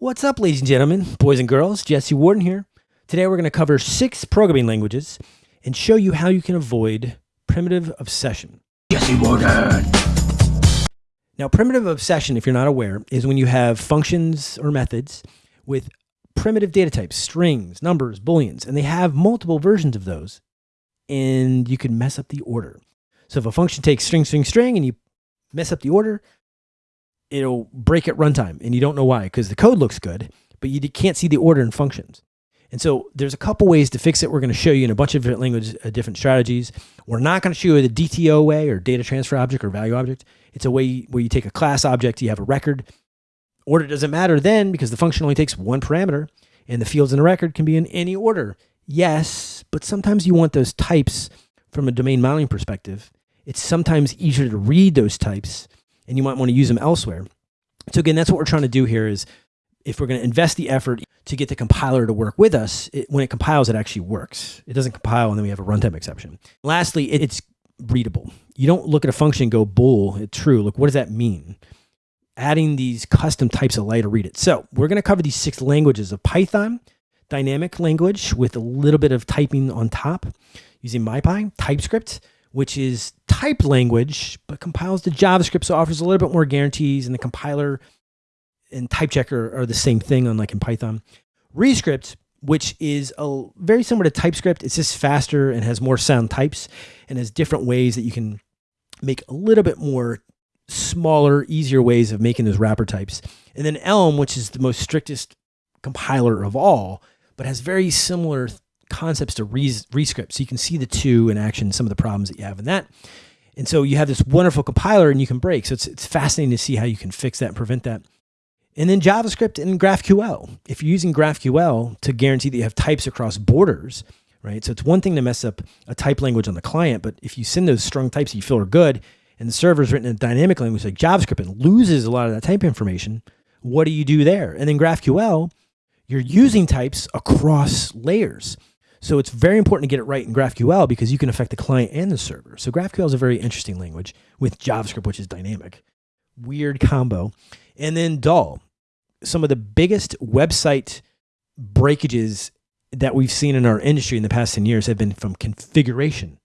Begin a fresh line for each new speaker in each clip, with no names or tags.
What's up, ladies and gentlemen, boys and girls? Jesse Warden here. Today we're going to cover six programming languages and show you how you can avoid primitive obsession.
Jesse Warden.
Now, primitive obsession, if you're not aware, is when you have functions or methods with primitive data types, strings, numbers, booleans, and they have multiple versions of those, and you can mess up the order. So if a function takes string, string, string, and you mess up the order, it'll break at runtime, and you don't know why, because the code looks good, but you can't see the order in functions. And so there's a couple ways to fix it. We're going to show you in a bunch of different languages, uh, different strategies. We're not going to show you the DTO way or data transfer object or value object. It's a way where you take a class object, you have a record. Order doesn't matter then because the function only takes one parameter and the fields in the record can be in any order. Yes, but sometimes you want those types from a domain modeling perspective. It's sometimes easier to read those types and you might want to use them elsewhere. So again, that's what we're trying to do here is if we're going to invest the effort to get the compiler to work with us, it, when it compiles, it actually works. It doesn't compile and then we have a runtime exception. Lastly, it, it's readable. You don't look at a function and go bool, it's true. Look, what does that mean? Adding these custom types allow you to read it. So we're going to cover these six languages of Python, dynamic language with a little bit of typing on top using MyPy, TypeScript, which is type language, but compiles to JavaScript, so offers a little bit more guarantees, and the compiler and type checker are the same thing, unlike in Python. Rescript, which is a, very similar to TypeScript, it's just faster and has more sound types and has different ways that you can make a little bit more smaller, easier ways of making those wrapper types. And then Elm, which is the most strictest compiler of all, but has very similar concepts to res Rescript. So you can see the two in action, some of the problems that you have in that. And so you have this wonderful compiler and you can break. So it's, it's fascinating to see how you can fix that and prevent that. And then JavaScript and GraphQL. If you're using GraphQL to guarantee that you have types across borders, right? So it's one thing to mess up a type language on the client, but if you send those strong types that you feel are good and the server is written in a dynamic language like JavaScript and loses a lot of that type information, what do you do there? And then GraphQL, you're using types across layers. So it's very important to get it right in GraphQL because you can affect the client and the server. So GraphQL is a very interesting language with JavaScript, which is dynamic. Weird combo. And then Dhall, some of the biggest website breakages that we've seen in our industry in the past 10 years have been from configuration,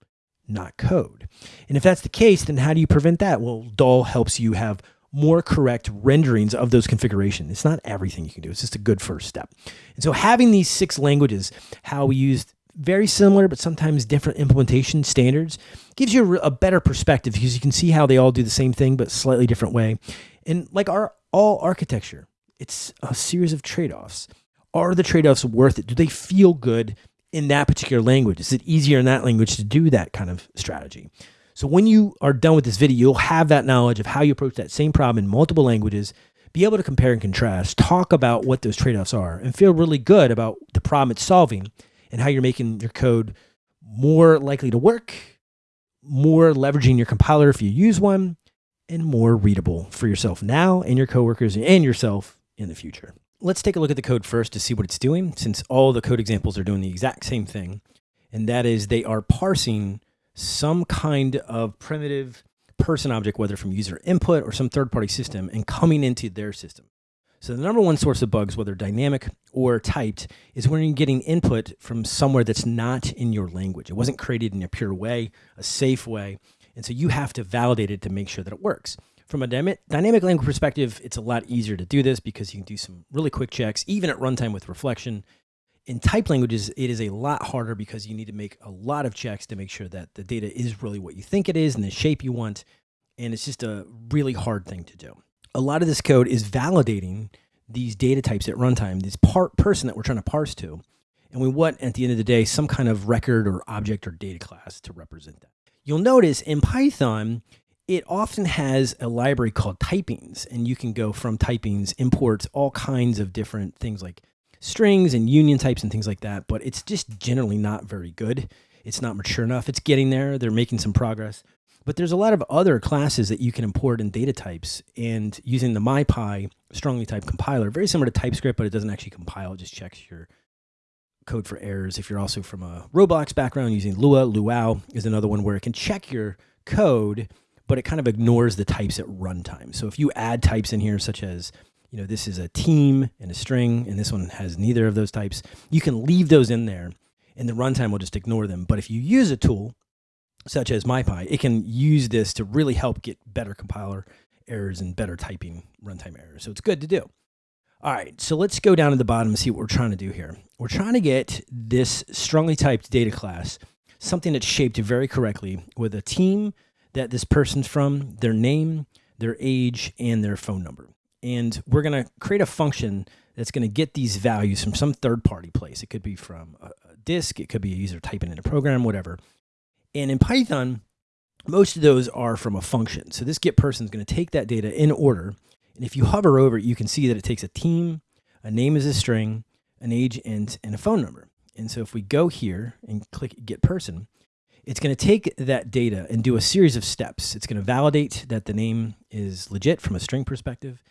not code. And if that's the case, then how do you prevent that? Well, Dhall helps you have more correct renderings of those configurations. It's not everything you can do. It's just a good first step. And so having these six languages, how we used very similar, but sometimes different implementation standards gives you a, better perspective because you can see how they all do the same thing, but slightly different way. And like our all architecture, it's a series of trade-offs. Are the trade-offs worth it? Do they feel good in that particular language? Is it easier in that language to do that kind of strategy? So when you are done with this video, you'll have that knowledge of how you approach that same problem in multiple languages, be able to compare and contrast, talk about what those trade-offs are, and feel really good about the problem it's solving and how you're making your code more likely to work, more leveraging your compiler if you use one, and more readable for yourself now and your coworkers and yourself in the future. Let's take a look at the code first to see what it's doing, since all the code examples are doing the exact same thing. And that is they are parsing some kind of primitive person object, whether from user input or some third party system and coming into their system. So the number one source of bugs, whether dynamic or typed, is when you're getting input from somewhere that's not in your language. It wasn't created in a pure way, a safe way. And so you have to validate it to make sure that it works. From a dynamic language perspective, it's a lot easier to do this because you can do some really quick checks, even at runtime with reflection in type languages, it is a lot harder because you need to make a lot of checks to make sure that the data is really what you think it is and the shape you want. And it's just a really hard thing to do. A lot of this code is validating these data types at runtime, this part person that we're trying to parse to. And we want, at the end of the day, some kind of record or object or data class to represent that. You'll notice in Python, it often has a library called typings, and you can go from typings, import all kinds of different things like strings and union types and things like that, but it's just generally not very good. It's not mature enough. It's getting there. They're making some progress. But there's a lot of other classes that you can import in data types and using the MyPy strongly typed compiler, very similar to TypeScript, but it doesn't actually compile. It just checks your code for errors. If you're also from a Roblox background, using Lua, Luau is another one where it can check your code, but it kind of ignores the types at runtime. So if you add types in here, such as you know, this is a team and a string, and this one has neither of those types. You can leave those in there, and the runtime will just ignore them. But if you use a tool such as MyPy, it can use this to really help get better compiler errors and better typing runtime errors. So it's good to do. All right, so let's go down to the bottom and see what we're trying to do here. We're trying to get this strongly typed data class, something that's shaped very correctly with a team that this person's from, their name, their age, and their phone number. And we're going to create a function that's going to get these values from some third party place. It could be from a, a disk, it could be a user typing in a program, whatever. And in Python, most of those are from a function. So this get person is going to take that data in order. And if you hover over it, you can see that it takes a team, a name is a string, an age, and, and a phone number. And so if we go here and click get person, it's going to take that data and do a series of steps. It's going to validate that the name is legit from a string perspective.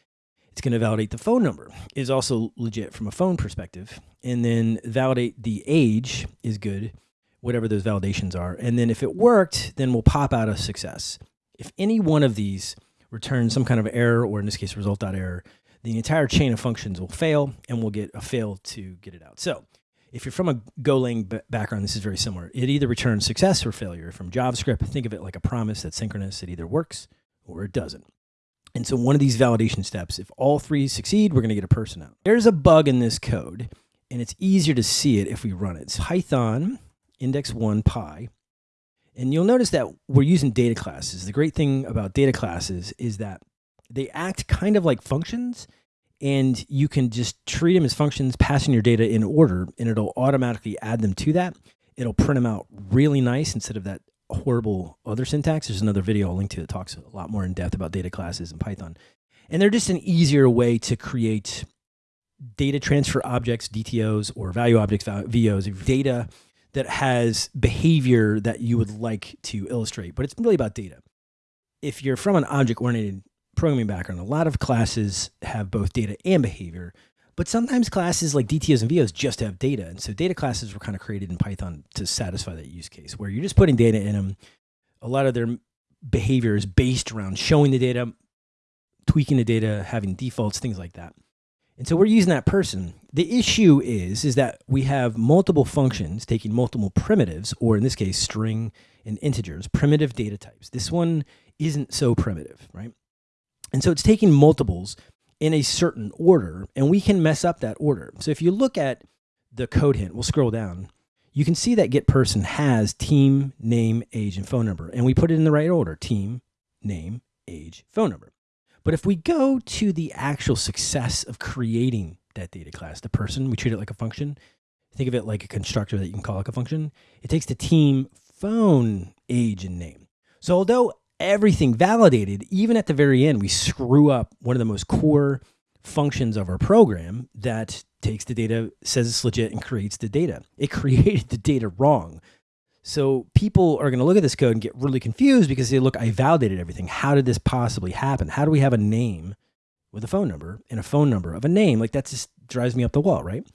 It's going to validate the phone number is also legit from a phone perspective. And then validate the age is good, whatever those validations are. And then if it worked, then we'll pop out a success. If any one of these returns some kind of error, or in this case, result.error, the entire chain of functions will fail and we'll get a fail to get it out. So if you're from a Golang background, this is very similar. It either returns success or failure. From JavaScript, think of it like a promise that's synchronous. It either works or it doesn't. And so one of these validation steps, if all three succeed, we're going to get a person out. There's a bug in this code, and it's easier to see it if we run it. It's Python index 1 pi. And you'll notice that we're using data classes. The great thing about data classes is that they act kind of like functions, and you can just treat them as functions, passing your data in order, and it'll automatically add them to that. It'll print them out really nice instead of that horrible other syntax. There's another video I'll link to that talks a lot more in depth about data classes in Python. And they're just an easier way to create data transfer objects, DTOs, or value objects, VOs, data that has behavior that you would like to illustrate. But it's really about data. If you're from an object oriented programming background, a lot of classes have both data and behavior. But sometimes classes like DTOs and VOs just have data. And so data classes were kind of created in Python to satisfy that use case where you're just putting data in them. A lot of their behavior is based around showing the data, tweaking the data, having defaults, things like that. And so we're using that person. The issue is, is that we have multiple functions taking multiple primitives, or in this case, string and integers, primitive data types. This one isn't so primitive, right? And so it's taking multiples in a certain order, and we can mess up that order. So if you look at the code hint, we'll scroll down, you can see that get person has team, name, age, and phone number. And we put it in the right order, team, name, age, phone number. But if we go to the actual success of creating that data class, the person, we treat it like a function. Think of it like a constructor that you can call like a function. It takes the team, phone, age, and name. So although everything validated, even at the very end, we screw up one of the most core functions of our program that takes the data, says it's legit, and creates the data. It created the data wrong. So people are going to look at this code and get really confused because they look, I validated everything. How did this possibly happen? How do we have a name with a phone number and a phone number of a name? Like that just drives me up the wall, right?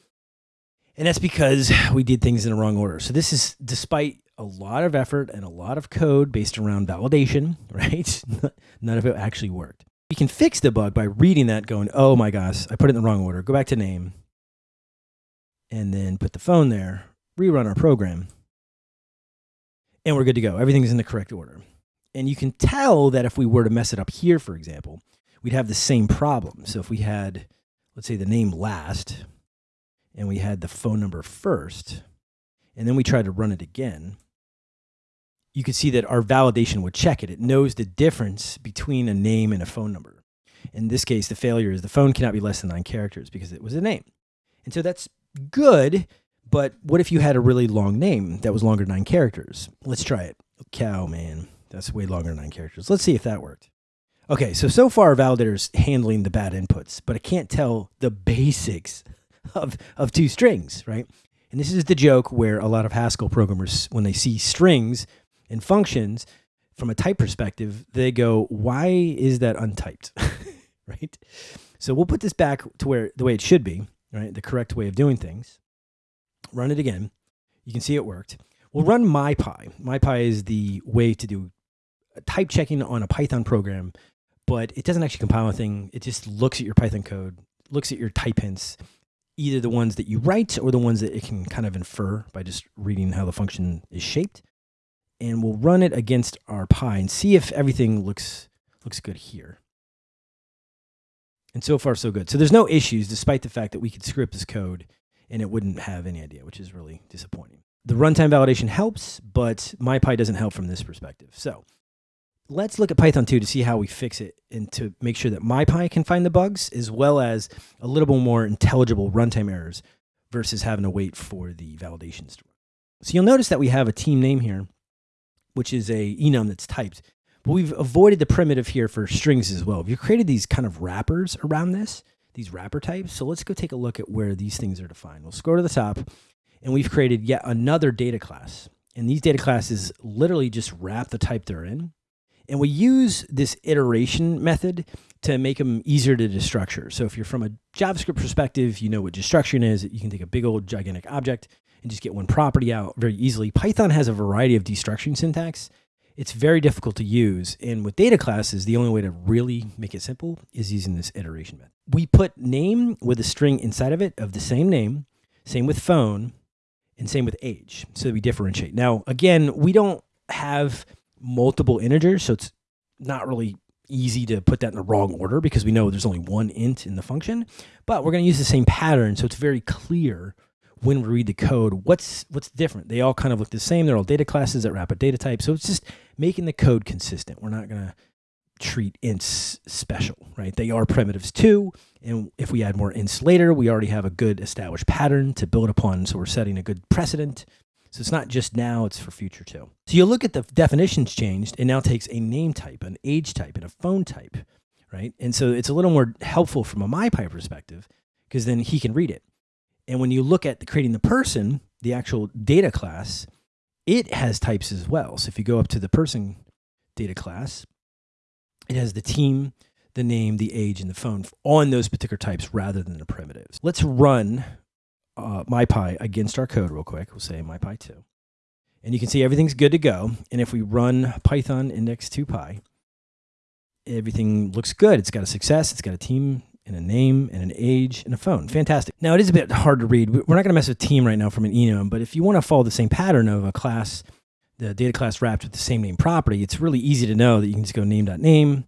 And that's because we did things in the wrong order. So this is despite a lot of effort and a lot of code based around validation, right? None of it actually worked. We can fix the bug by reading that going, oh my gosh, I put it in the wrong order. Go back to name and then put the phone there, rerun our program, and we're good to go. Everything's in the correct order. And you can tell that if we were to mess it up here, for example, we'd have the same problem. So if we had, let's say, the name last, and we had the phone number first, and then we tried to run it again, you could see that our validation would check it. It knows the difference between a name and a phone number. In this case, the failure is the phone cannot be less than nine characters because it was a name. And so that's good, but what if you had a really long name that was longer than nine characters? Let's try it. Cow, man. That's way longer than nine characters. Let's see if that worked. Okay, so so far validator's handling the bad inputs, but I can't tell the basics of, of two strings, right? And this is the joke where a lot of Haskell programmers, when they see strings, and functions from a type perspective, they go, why is that untyped? right? So we'll put this back to where the way it should be, right? The correct way of doing things. Run it again. You can see it worked. We'll run MyPy. MyPy is the way to do type checking on a Python program but it doesn't actually compile anything. It just looks at your Python code, looks at your type hints, either the ones that you write or the ones that it can kind of infer by just reading how the function is shaped. And we'll run it against our Pi and see if everything looks looks good here. And so far, so good. So there's no issues, despite the fact that we could script this code and it wouldn't have any idea, which is really disappointing. The runtime validation helps, but MyPy doesn't help from this perspective. So let's look at Python 2 to see how we fix it and to make sure that MyPy can find the bugs, as well as a little bit more intelligible runtime errors versus having to wait for the validations to run. So you'll notice that we have a team name here, which is a enum that's typed. But we've avoided the primitive here for strings as well. We've created these kind of wrappers around this, these wrapper types. So let's go take a look at where these things are defined. We'll scroll to the top and we've created yet another data class. And these data classes literally just wrap the type they're in. And we use this iteration method to make them easier to destructure. So if you're from a JavaScript perspective, you know what destructuring is. You can take a big old gigantic object and just get one property out very easily. Python has a variety of destruction syntax it's very difficult to use. And with data classes, the only way to really make it simple is using this iteration method. We put name with a string inside of it of the same name, same with phone, and same with age. So we differentiate. Now, again, we don't have multiple integers, so it's not really easy to put that in the wrong order because we know there's only one int in the function, but we're going to use the same pattern. So it's very clear when we read the code, what's what's different? They all kind of look the same. They're all data classes that wrap a data type. So it's just making the code consistent. We're not going to treat ints special, right? They are primitives too. And if we add more ints later, we already have a good established pattern to build upon. So we're setting a good precedent. So it's not just now, it's for future too. So you look at the definitions changed. It now takes a name type, an age type, and a phone type, right? And so it's a little more helpful from a MyPy perspective because then he can read it. And when you look at creating the person, the actual data class, it has types as well. So if you go up to the person data class, it has the team, the name, the age, and the phone on those particular types rather than the primitives. Let's run uh, MyPy against our code real quick. We'll say MyPy2. And you can see everything's good to go. And if we run Python index 2py, everything looks good. It's got a success. It's got a team and a name and an age and a phone. Fantastic. Now, it is a bit hard to read. We're not going to mess with team right now from an enum, but if you want to follow the same pattern of a class, the data class wrapped with the same name property, it's really easy to know that you can just go name.name,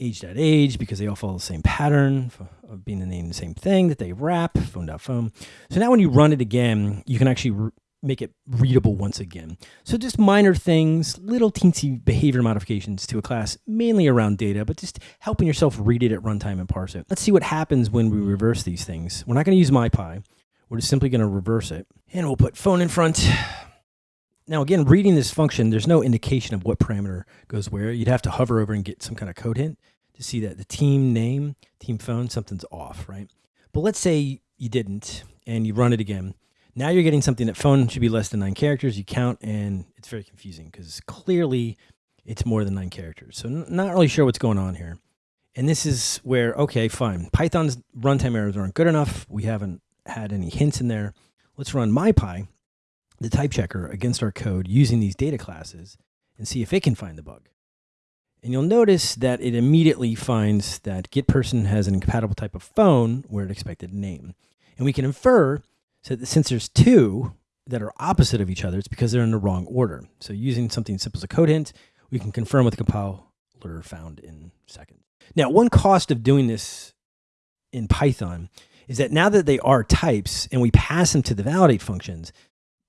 age.age, because they all follow the same pattern of being the name the same thing that they wrap, phone.phone. So now when you run it again, you can actually make it readable once again. So just minor things, little teensy behavior modifications to a class, mainly around data, but just helping yourself read it at runtime and parse it. Let's see what happens when we reverse these things. We're not going to use MyPy. We're just simply going to reverse it. And we'll put phone in front. Now, again, reading this function, there's no indication of what parameter goes where. You'd have to hover over and get some kind of code hint to see that the team name, team phone, something's off, right? But let's say you didn't and you run it again. Now you're getting something that phone should be less than nine characters. You count, and it's very confusing because clearly it's more than nine characters. So not really sure what's going on here. And this is where, okay, fine. Python's runtime errors aren't good enough. We haven't had any hints in there. Let's run MyPy, the type checker, against our code using these data classes and see if it can find the bug. And you'll notice that it immediately finds that getPerson has an incompatible type of phone where it expected name. And we can infer so since there's two that are opposite of each other, it's because they're in the wrong order. So using something simple as a code hint, we can confirm with the compiler found in seconds. Now, one cost of doing this in Python is that now that they are types and we pass them to the validate functions,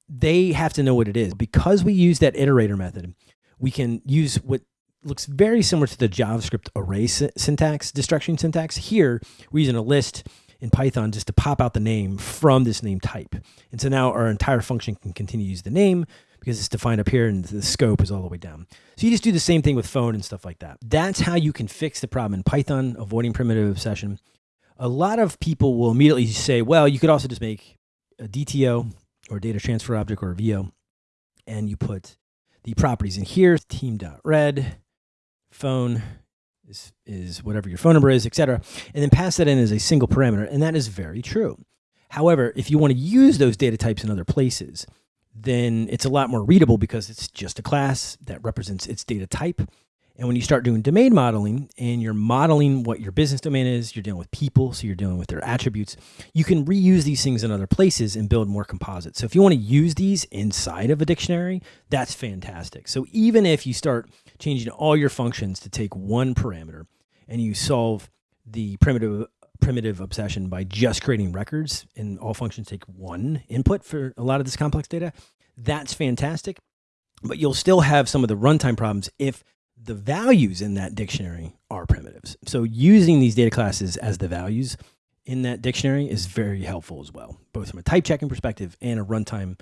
they have to know what it is. Because we use that iterator method, we can use what looks very similar to the JavaScript array syntax, destruction syntax. Here, we're using a list in Python just to pop out the name from this name type. And so now our entire function can continue to use the name because it's defined up here and the scope is all the way down. So you just do the same thing with phone and stuff like that. That's how you can fix the problem in Python, avoiding primitive obsession. A lot of people will immediately say, well, you could also just make a DTO or data transfer object or a VO, and you put the properties in here, team.read, phone, is, is whatever your phone number is, etc., and then pass that in as a single parameter, and that is very true. However, if you want to use those data types in other places, then it's a lot more readable because it's just a class that represents its data type. And when you start doing domain modeling and you're modeling what your business domain is, you're dealing with people, so you're dealing with their attributes, you can reuse these things in other places and build more composites. So if you want to use these inside of a dictionary, that's fantastic. So even if you start changing all your functions to take one parameter and you solve the primitive primitive obsession by just creating records and all functions take one input for a lot of this complex data, that's fantastic. But you'll still have some of the runtime problems if the values in that dictionary are primitives. So using these data classes as the values in that dictionary is very helpful as well, both from a type checking perspective and a runtime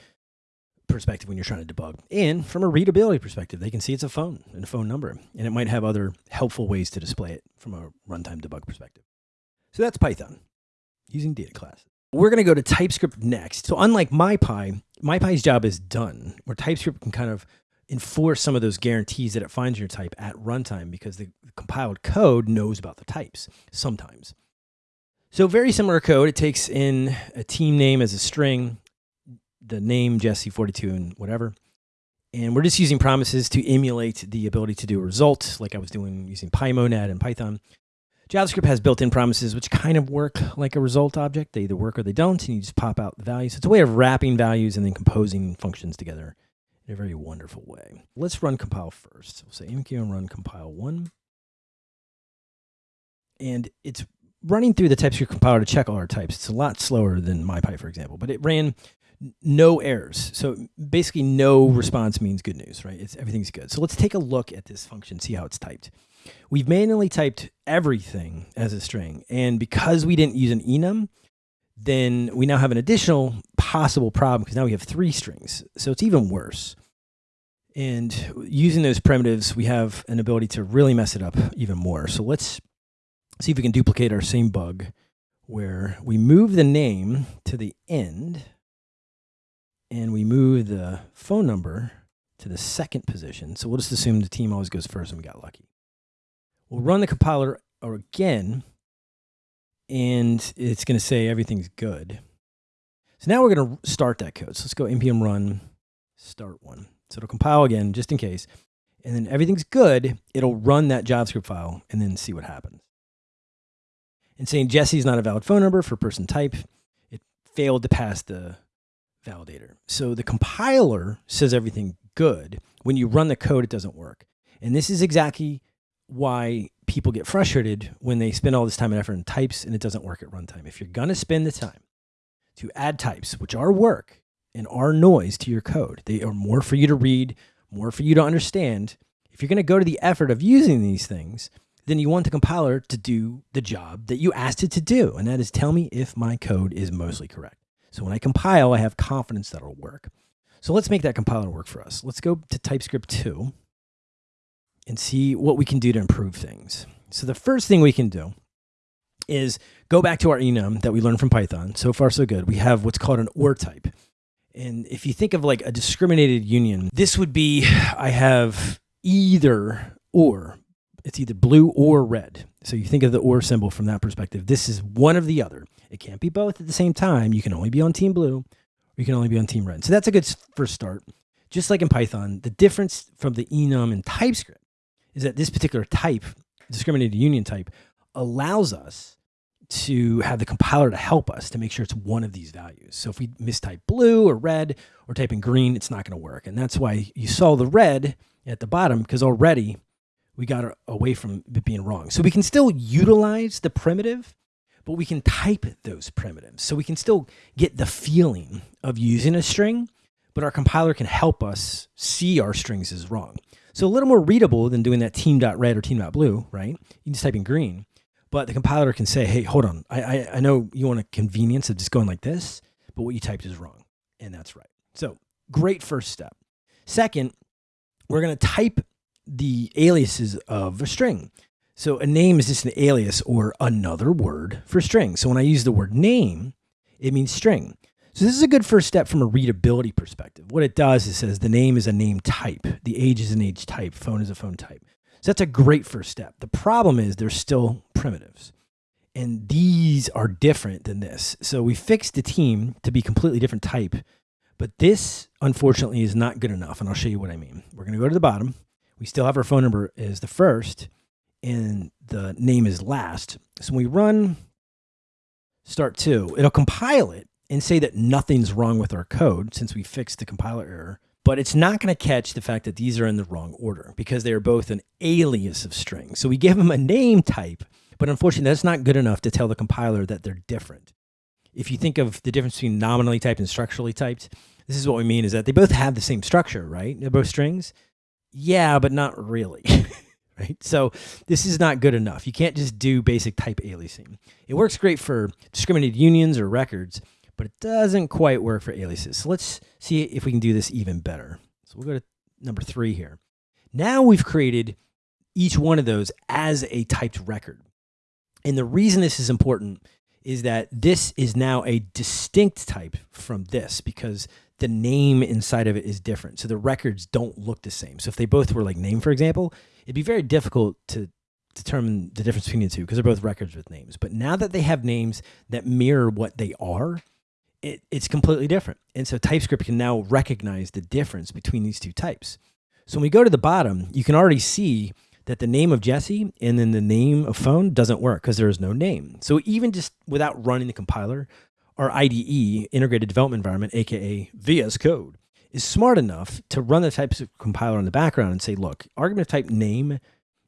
perspective when you're trying to debug. And from a readability perspective, they can see it's a phone and a phone number, and it might have other helpful ways to display it from a runtime debug perspective. So that's Python using data classes. We're going to go to TypeScript next. So unlike MyPy, MyPy's job is done, where TypeScript can kind of enforce some of those guarantees that it finds your type at runtime because the compiled code knows about the types sometimes. So very similar code. It takes in a team name as a string, the name Jesse42 and whatever. And we're just using promises to emulate the ability to do a result like I was doing using PyMonad and Python. JavaScript has built-in promises which kind of work like a result object. They either work or they don't, and you just pop out the values. So it's a way of wrapping values and then composing functions together in a very wonderful way. Let's run compile first. We'll say npm run compile one. And it's running through the TypeScript compiler to check all our types. It's a lot slower than MyPy, for example, but it ran no errors. So basically no response means good news, right? It's everything's good. So let's take a look at this function, see how it's typed. We've manually typed everything as a string. And because we didn't use an enum, then we now have an additional possible problem because now we have three strings. So it's even worse. And using those primitives, we have an ability to really mess it up even more. So let's see if we can duplicate our same bug where we move the name to the end and we move the phone number to the second position. So we'll just assume the team always goes first and we got lucky. We'll run the compiler again and it's going to say everything's good. So now we're going to start that code. So let's go npm run start one. So it'll compile again just in case. And then everything's good. It'll run that JavaScript file and then see what happens. And saying Jesse is not a valid phone number for person type, it failed to pass the validator. So the compiler says everything good. When you run the code, it doesn't work. And this is exactly why people get frustrated when they spend all this time and effort in types and it doesn't work at runtime. If you're going to spend the time to add types, which are work and are noise to your code, they are more for you to read, more for you to understand. If you're going to go to the effort of using these things, then you want the compiler to do the job that you asked it to do. And that is tell me if my code is mostly correct. So when I compile, I have confidence that it'll work. So let's make that compiler work for us. Let's go to TypeScript 2 and see what we can do to improve things. So the first thing we can do is go back to our enum that we learned from Python. So far, so good. We have what's called an OR type. And if you think of like a discriminated union, this would be I have either or. It's either blue or red. So you think of the or symbol from that perspective. This is one of the other. It can't be both at the same time. You can only be on team blue or you can only be on team red. So that's a good first start. Just like in Python, the difference from the enum in TypeScript is that this particular type, discriminated union type, allows us to have the compiler to help us to make sure it's one of these values. So if we mistype blue or red or type in green, it's not going to work. And that's why you saw the red at the bottom because already we got away from it being wrong. So we can still utilize the primitive, but we can type those primitives. So we can still get the feeling of using a string, but our compiler can help us see our strings as wrong. So a little more readable than doing that team.red or team.blue, right? You just type in green, but the compiler can say, hey, hold on. I, I, I know you want a convenience of just going like this, but what you typed is wrong. And that's right. So great first step. Second, we're going to type the aliases of a string. So a name is just an alias or another word for string. So when I use the word name, it means string. So this is a good first step from a readability perspective. What it does is says the name is a name type, the age is an age type, phone is a phone type. So that's a great first step. The problem is there's still primitives. And these are different than this. So we fixed the team to be completely different type. But this, unfortunately, is not good enough. And I'll show you what I mean. We're going to go to the bottom. we still have our phone number as the first and the name is last. So when we run start two, it'll compile it and say that nothing's wrong with our code since we fixed the compiler error. But it's not going to catch the fact that these are in the wrong order because they are both an alias of strings. So we give them a name type, but unfortunately, that's not good enough to tell the compiler that they're different. If you think of the difference between nominally typed and structurally typed, this is what we mean is that they both have the same structure, right? They're both strings. Yeah, but not really. right? So this is not good enough. You can't just do basic type aliasing. It works great for discriminated unions or records, but it doesn't quite work for aliases. So let's see if we can do this even better. So we'll go to number three here. Now we've created each one of those as a typed record. And the reason this is important is that this is now a distinct type from this because the name inside of it is different. So the records don't look the same. So if they both were like name, for example, it'd be very difficult to determine the difference between the two because they're both records with names. But now that they have names that mirror what they are, it, it's completely different. And so TypeScript can now recognize the difference between these two types. So when we go to the bottom, you can already see that the name of Jesse and then the name of phone doesn't work because there is no name. So even just without running the compiler, our IDE, Integrated Development Environment, aka VS Code, is smart enough to run the types of compiler in the background and say, look, argument of type name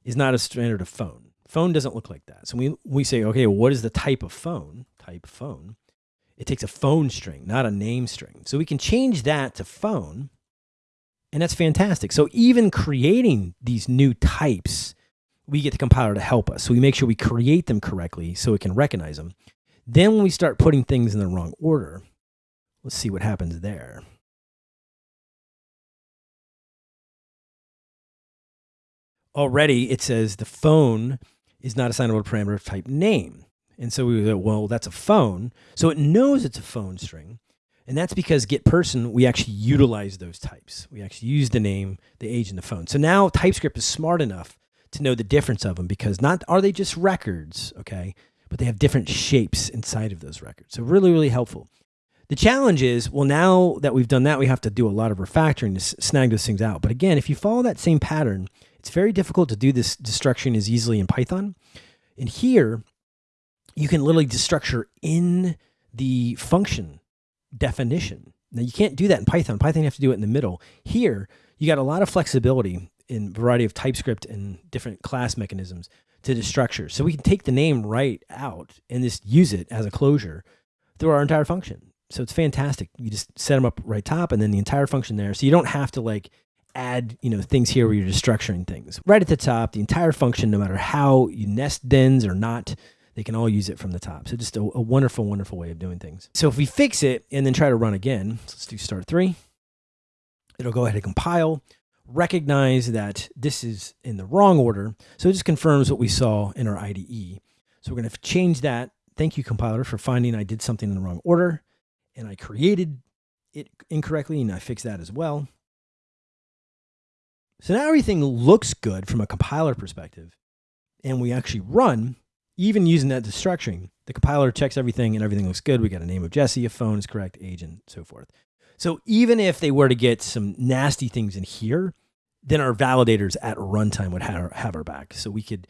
is not a standard of phone. Phone doesn't look like that. So we, we say, okay, what is the type of phone? Type phone. It takes a phone string, not a name string. So we can change that to phone and that's fantastic. So even creating these new types, we get the compiler to help us. So we make sure we create them correctly so it can recognize them. Then when we start putting things in the wrong order, let's see what happens there. Already it says the phone is not assignable to parameter type name. And so we go, well, that's a phone. So it knows it's a phone string. And that's because get person, we actually utilize those types. We actually use the name, the age, and the phone. So now TypeScript is smart enough to know the difference of them because not are they just records, okay? But they have different shapes inside of those records. So really, really helpful. The challenge is, well, now that we've done that, we have to do a lot of refactoring to snag those things out. But again, if you follow that same pattern, it's very difficult to do this destruction as easily in Python. And here, you can literally destructure in the function definition. Now you can't do that in Python. Python you have to do it in the middle. Here, you got a lot of flexibility in variety of TypeScript and different class mechanisms to destructure. So we can take the name right out and just use it as a closure through our entire function. So it's fantastic. You just set them up right top and then the entire function there. So you don't have to like add, you know, things here where you're just structuring things. Right at the top, the entire function, no matter how you nest dens or not, they can all use it from the top. So just a, a wonderful, wonderful way of doing things. So if we fix it and then try to run again, so let's do start three. It'll go ahead and compile, recognize that this is in the wrong order. So it just confirms what we saw in our IDE. So we're going to change that. Thank you, compiler, for finding I did something in the wrong order and I created it incorrectly and I fixed that as well. So now everything looks good from a compiler perspective and we actually run even using that destructuring, the compiler checks everything and everything looks good. We got a name of Jesse, a phone is correct, age, and so forth. So even if they were to get some nasty things in here, then our validators at runtime would have, our, have our back. So we could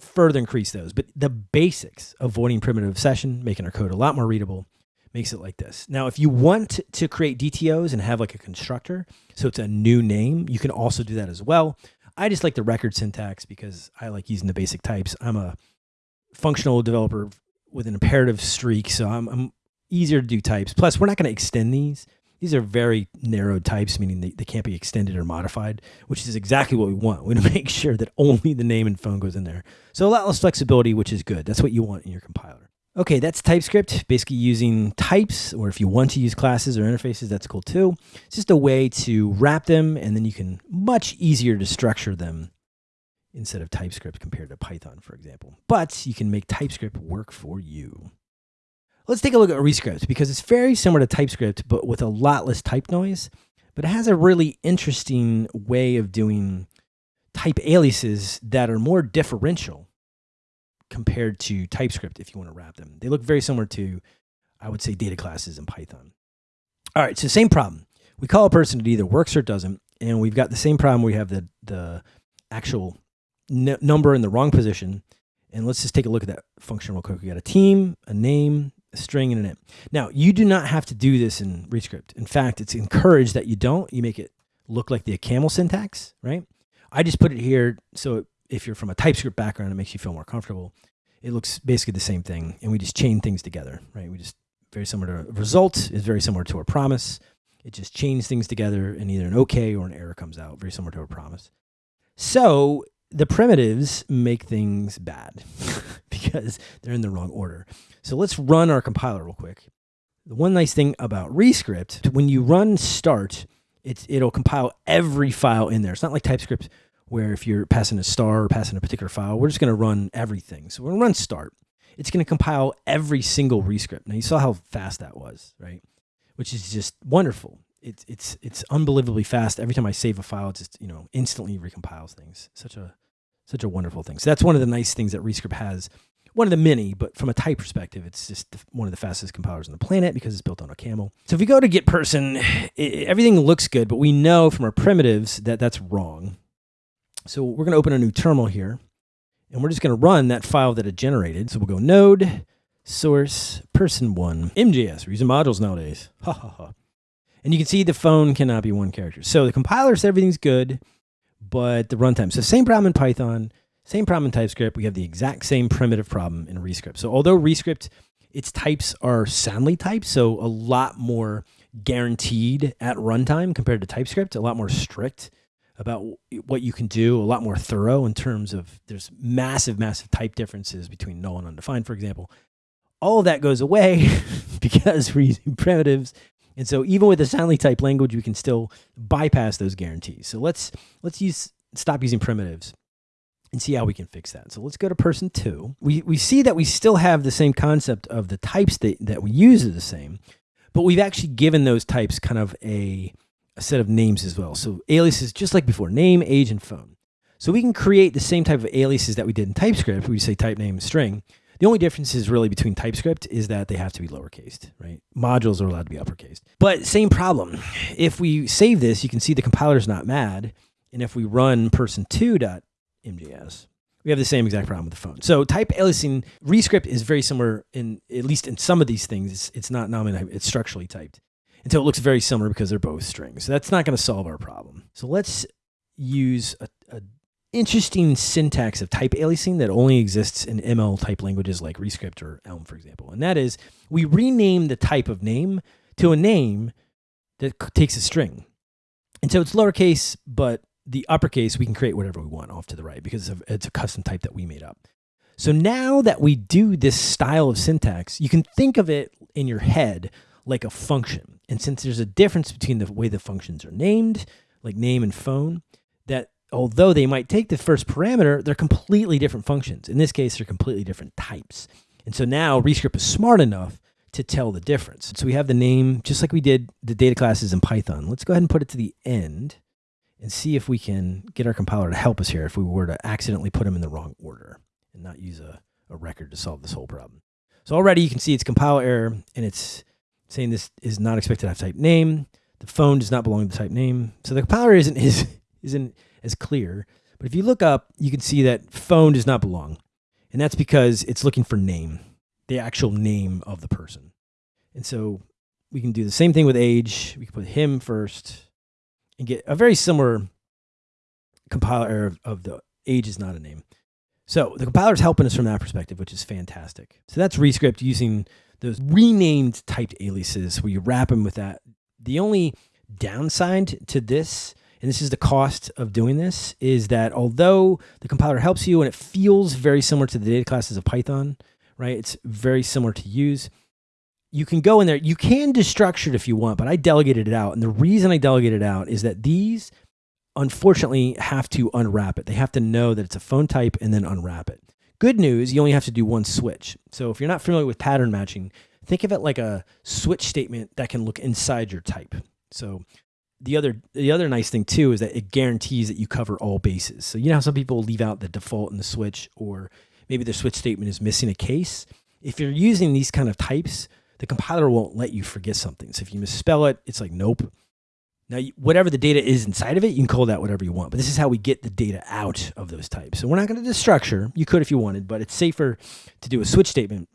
further increase those. But the basics, avoiding primitive session, making our code a lot more readable, makes it like this. Now, if you want to create DTOs and have like a constructor, so it's a new name, you can also do that as well. I just like the record syntax because I like using the basic types. I'm a functional developer with an imperative streak, so I'm, I'm easier to do types. Plus, we're not going to extend these. These are very narrow types, meaning they, they can't be extended or modified, which is exactly what we want. We want to make sure that only the name and phone goes in there. So a lot less flexibility, which is good. That's what you want in your compiler. Okay, that's TypeScript, basically using types, or if you want to use classes or interfaces, that's cool too. It's just a way to wrap them, and then you can much easier to structure them instead of TypeScript compared to Python, for example. But you can make TypeScript work for you. Let's take a look at Rescript because it's very similar to TypeScript, but with a lot less type noise. But it has a really interesting way of doing type aliases that are more differential compared to TypeScript if you want to wrap them. They look very similar to, I would say, data classes in Python. All right, so same problem. We call a person, it either works or doesn't. and we've got the same problem. We have the the actual number in the wrong position. And let's just take a look at that function real quick. We got a team, a name, a string, and an int. Now, you do not have to do this in Rescript. In fact, it's encouraged that you don't. You make it look like the OCaml syntax, right? I just put it here so if you're from a TypeScript background, it makes you feel more comfortable. It looks basically the same thing, and we just chain things together, right? We just very similar to a result is very similar to our promise. It just chains things together, and either an OK or an error comes out, very similar to a promise. So the primitives make things bad because they're in the wrong order. So let's run our compiler real quick. The one nice thing about Rescript, when you run start, it's, it'll compile every file in there. It's not like TypeScript where if you're passing a star or passing a particular file, we're just going to run everything. So when we're going to run start. It's going to compile every single Rescript. Now you saw how fast that was, right? Which is just wonderful it's it's it's unbelievably fast. Every time I save a file, it just you know instantly recompiles things. Such a such a wonderful thing. So that's one of the nice things that Rescript has. One of the many, but from a type perspective, it's just one of the fastest compilers on the planet because it's built on OCaml. So if we go to get person, it, everything looks good, but we know from our primitives that that's wrong. So we're going to open a new terminal here, and we're just going to run that file that it generated. So we'll go node source person one MJS. We're using modules nowadays. Ha ha ha. And you can see the phone cannot be one character. So the compiler says everything's good, but the runtime. So same problem in Python, same problem in TypeScript. We have the exact same primitive problem in Rescript. So although Rescript, its types are soundly typed, so a lot more guaranteed at runtime compared to TypeScript, a lot more strict about what you can do, a lot more thorough in terms of there's massive, massive type differences between null and undefined, for example. All of that goes away because we're using primitives and so even with a soundly type language, we can still bypass those guarantees. So let's let's use stop using primitives and see how we can fix that. So let's go to person two. We, we see that we still have the same concept of the types that, that we use are the same, but we've actually given those types kind of a, a set of names as well. So aliases, just like before, name, age, and phone. So we can create the same type of aliases that we did in TypeScript. We say type name string, the only difference is really between TypeScript is that they have to be lowercased, right? Modules are allowed to be uppercased. But same problem. If we save this, you can see the compiler's not mad. And if we run person2.mjs, we have the same exact problem with the phone. So type aliasing Rescript is very similar in at least in some of these things. It's, it's not nominally, it's structurally typed. And so it looks very similar because they're both strings. So that's not going to solve our problem. So let's use a, a interesting syntax of type aliasing that only exists in ML type languages like Rescript or Elm, for example. And that is we rename the type of name to a name that takes a string. And so it's lowercase, but the uppercase, we can create whatever we want off to the right because it's a custom type that we made up. So now that we do this style of syntax, you can think of it in your head like a function. And since there's a difference between the way the functions are named, like name and phone, that although they might take the first parameter, they're completely different functions. In this case, they're completely different types. And so now Rescript is smart enough to tell the difference. So we have the name, just like we did the data classes in Python. Let's go ahead and put it to the end and see if we can get our compiler to help us here if we were to accidentally put them in the wrong order and not use a, a record to solve this whole problem. So already you can see it's compile error and it's saying this is not expected to have type name. The phone does not belong to type name. So the compiler isn't, is, isn't as clear. But if you look up, you can see that phone does not belong. And that's because it's looking for name, the actual name of the person. And so we can do the same thing with age. We can put him first and get a very similar compiler error of, of the age is not a name. So the compiler is helping us from that perspective, which is fantastic. So that's Rescript using those renamed typed aliases where you wrap them with that. The only downside to this and this is the cost of doing this, is that although the compiler helps you and it feels very similar to the data classes of Python, right? It's very similar to use. You can go in there, you can destructure it if you want, but I delegated it out. And the reason I delegated it out is that these unfortunately have to unwrap it. They have to know that it's a phone type and then unwrap it. Good news, you only have to do one switch. So if you're not familiar with pattern matching, think of it like a switch statement that can look inside your type. So the other the other nice thing too is that it guarantees that you cover all bases. So you know how some people leave out the default in the switch, or maybe their switch statement is missing a case. If you're using these kind of types, the compiler won't let you forget something. So if you misspell it, it's like nope. Now, whatever the data is inside of it, you can call that whatever you want. But this is how we get the data out of those types. So we're not going to destructure. You could if you wanted, but it's safer to do a switch statement.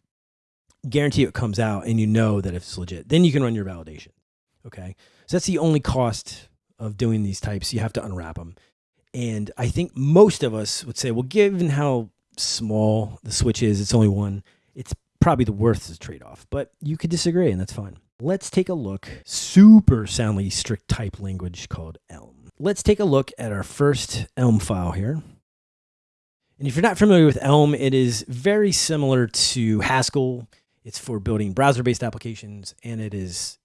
Guarantee it comes out, and you know that if it's legit. Then you can run your validation. Okay, so that's the only cost of doing these types. You have to unwrap them, and I think most of us would say, well, given how small the switch is, it's only one. It's probably the worth trade off. But you could disagree, and that's fine. Let's take a look. Super soundly strict type language called Elm. Let's take a look at our first Elm file here. And if you're not familiar with Elm, it is very similar to Haskell. It's for building browser-based applications, and it is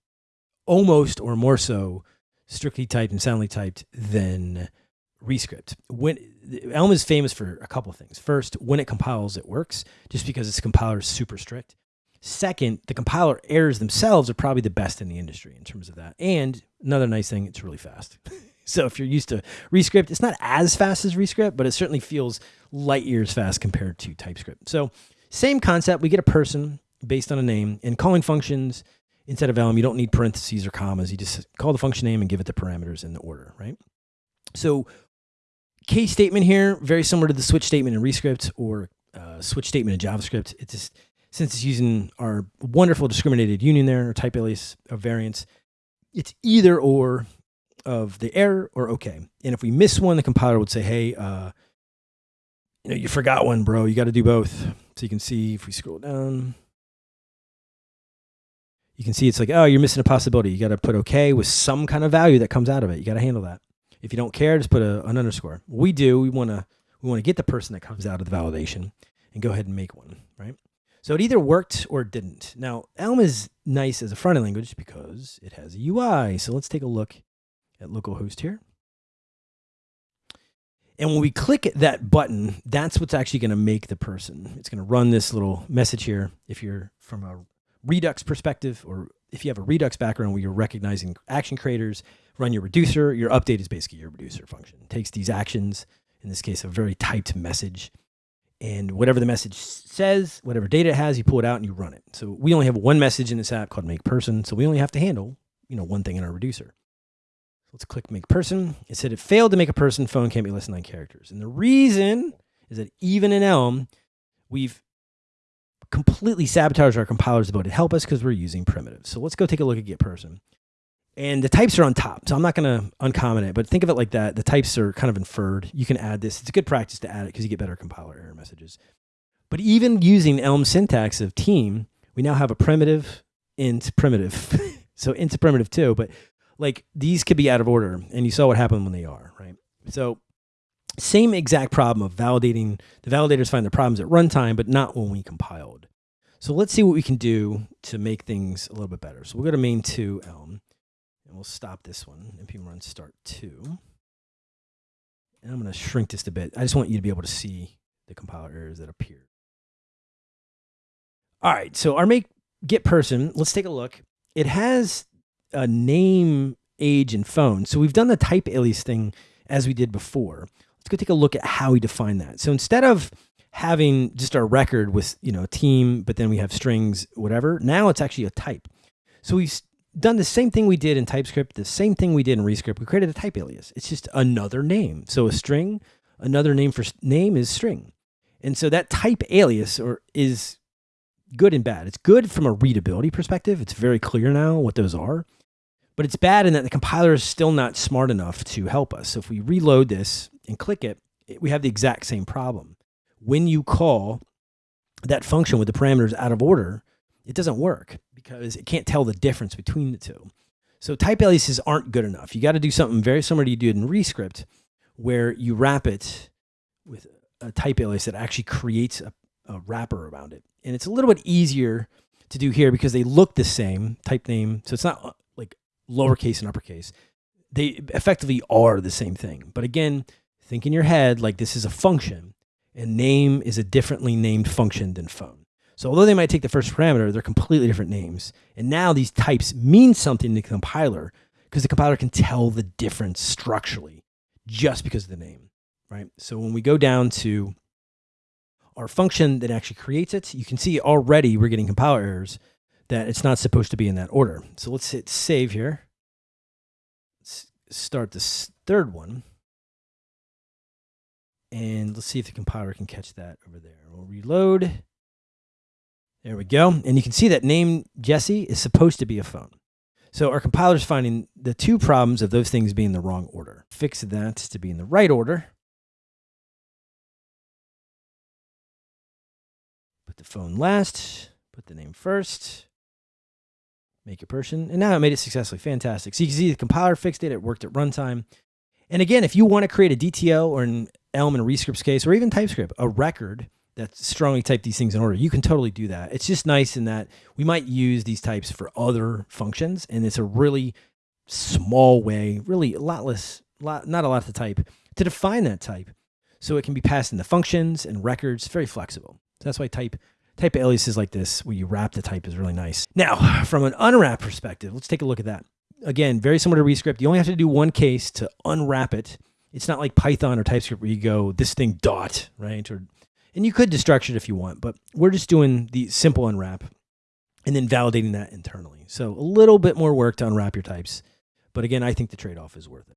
almost or more so strictly typed and soundly typed than Rescript. When Elm is famous for a couple of things. First, when it compiles, it works, just because its compiler is super strict. Second, the compiler errors themselves are probably the best in the industry in terms of that. And another nice thing, it's really fast. so if you're used to Rescript, it's not as fast as Rescript, but it certainly feels light years fast compared to TypeScript. So same concept. We get a person based on a name and calling functions instead of Elm. You don't need parentheses or commas. You just call the function name and give it the parameters in the order, right? So case statement here, very similar to the switch statement in Rescript or uh, switch statement in JavaScript. It's just since it's using our wonderful discriminated union there, or type alias of variants, it's either or of the error or okay. And if we miss one, the compiler would say, hey, uh, you know, you forgot one, bro. You got to do both. So you can see if we scroll down, you can see it's like, oh, you're missing a possibility. You got to put okay with some kind of value that comes out of it. You got to handle that. If you don't care, just put a, an underscore. We do. We want to we want to get the person that comes out of the validation and go ahead and make one, right? So it either worked or didn't. Now, Elm is nice as a front-end language because it has a UI. So let's take a look at localhost here. And when we click that button, that's what's actually going to make the person. It's going to run this little message here. If you're from a Redux perspective, or if you have a Redux background where you're recognizing action creators, run your reducer. Your update is basically your reducer function. It takes these actions, in this case, a very typed message, and whatever the message says, whatever data it has, you pull it out and you run it. So we only have one message in this app called make person. So we only have to handle, you know, one thing in our reducer. Let's click make person. It said it failed to make a person phone can't be less than nine characters. And the reason is that even in Elm, we've completely sabotage our compilers ability to help us because we're using primitives. So let's go take a look at get person. And the types are on top. So I'm not going to uncomment it, but think of it like that. The types are kind of inferred. You can add this. It's a good practice to add it because you get better compiler error messages. But even using Elm syntax of team, we now have a primitive int primitive. so int's a primitive too, but like these could be out of order. And you saw what happened when they are, right? So same exact problem of validating. The validators find the problems at runtime, but not when we compiled. So let's see what we can do to make things a little bit better. So we'll go to main two Elm. And we'll stop this one, npm run start two. And I'm going to shrink this a bit. I just want you to be able to see the compiler errors that appear. All right, so our make get person, let's take a look. It has a name, age, and phone. So we've done the type alias thing as we did before. Let's go take a look at how we define that. So instead of having just our record with, you know, a team, but then we have strings, whatever, now it's actually a type. So we've done the same thing we did in TypeScript, the same thing we did in Rescript. We created a type alias. It's just another name. So a string, another name for name is string. And so that type alias or is good and bad. It's good from a readability perspective. It's very clear now what those are. But it's bad in that the compiler is still not smart enough to help us. So if we reload this and click it, we have the exact same problem. When you call that function with the parameters out of order, it doesn't work because it can't tell the difference between the two. So type aliases aren't good enough. You got to do something very similar to you did in Rescript, where you wrap it with a type alias that actually creates a, a wrapper around it. And it's a little bit easier to do here because they look the same type name. So it's not uh, like lowercase and uppercase. They effectively are the same thing. But again, think in your head like this is a function and name is a differently named function than phone. So although they might take the first parameter, they're completely different names. And now these types mean something to the compiler because the compiler can tell the difference structurally just because of the name, right? So when we go down to our function that actually creates it, you can see already we're getting compiler errors that it's not supposed to be in that order. So let's hit save here. Let's start this third one. And let's see if the compiler can catch that over there. We'll reload. There we go. And you can see that name Jesse is supposed to be a phone. So our compiler is finding the two problems of those things being the wrong order. Fix that to be in the right order. Put the phone last, put the name first, make a person, and now it made it successfully. Fantastic. So you can see the compiler fixed it, it worked at runtime. And again, if you want to create a DTL or an Elm in a Rescripts case, or even TypeScript, a record that strongly type these things in order, you can totally do that. It's just nice in that we might use these types for other functions, and it's a really small way, really a lot less, lot, not a lot to type, to define that type so it can be passed into functions and records, very flexible. So that's why type type aliases like this, where you wrap the type, is really nice. Now, from an unwrap perspective, let's take a look at that. Again, very similar to Rescript. You only have to do one case to unwrap it. It's not like Python or TypeScript where you go this thing dot right or and you could destruct it if you want, but we're just doing the simple unwrap and then validating that internally. So a little bit more work to unwrap your types. But again, I think the trade-off is worth it.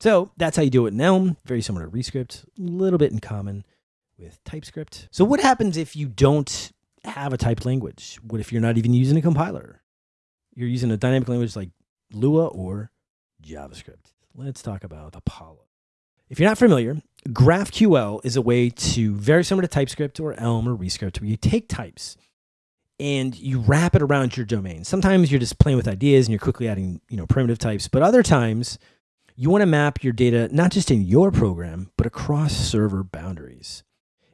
So that's how you do it in Elm. Very similar to Rescript, a little bit in common with TypeScript. So what happens if you don't have a typed language? What if you're not even using a compiler? You're using a dynamic language like Lua or JavaScript. Let's talk about Apollo. If you're not familiar, GraphQL is a way to, very similar to TypeScript or Elm or Rescript, where you take types and you wrap it around your domain. Sometimes you're just playing with ideas and you're quickly adding, you know, primitive types, but other times you want to map your data not just in your program, but across server boundaries.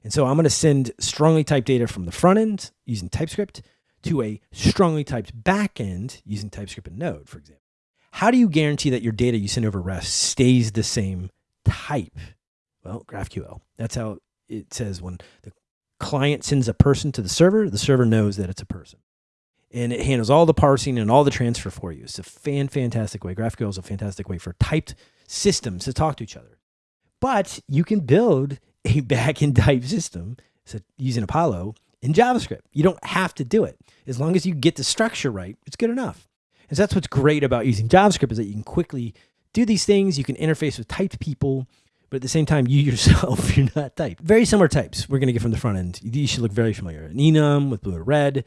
And so I'm going to send strongly typed data from the front end using TypeScript to a strongly typed back end using TypeScript and Node, for example. How do you guarantee that your data you send over REST stays the same type? Well, GraphQL. That's how it says when the client sends a person to the server, the server knows that it's a person. And it handles all the parsing and all the transfer for you. It's a fan fantastic way. GraphQL is a fantastic way for typed systems to talk to each other. But you can build a backend type system so using Apollo in JavaScript. You don't have to do it. As long as you get the structure right, it's good enough. And so that's what's great about using JavaScript is that you can quickly do these things. You can interface with typed people but at the same time, you yourself, you're not typed. Very similar types we're going to get from the front end. These should look very familiar. An enum with blue or red.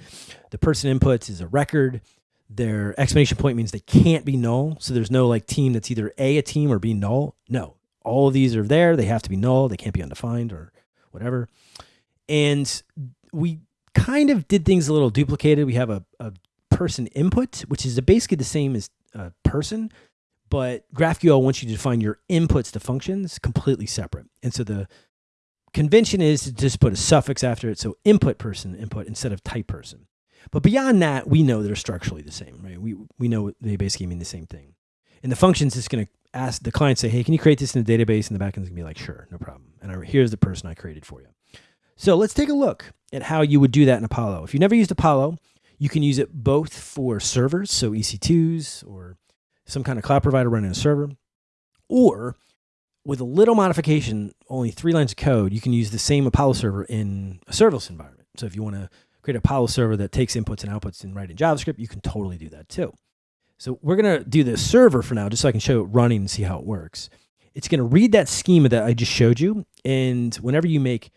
The person inputs is a record. Their exclamation point means they can't be null. So there's no like team that's either A, a team, or B, null. No, all of these are there. They have to be null. They can't be undefined or whatever. And we kind of did things a little duplicated. We have a, a person input, which is basically the same as a person, but GraphQL wants you to define your inputs to functions completely separate. And so the convention is to just put a suffix after it. So input person input instead of type person. But beyond that, we know they're structurally the same, right? We, we know they basically mean the same thing. And the function's just going to ask the client, say, hey, can you create this in the database? And the backend's going to be like, sure, no problem. And I, here's the person I created for you. So let's take a look at how you would do that in Apollo. If you never used Apollo, you can use it both for servers, so EC2s or some kind of cloud provider running a server, or with a little modification, only three lines of code, you can use the same Apollo server in a serverless environment. So if you want to create a Apollo server that takes inputs and outputs and write in JavaScript, you can totally do that too. So we're going to do the server for now, just so I can show it running and see how it works. It's going to read that schema that I just showed you. And whenever you make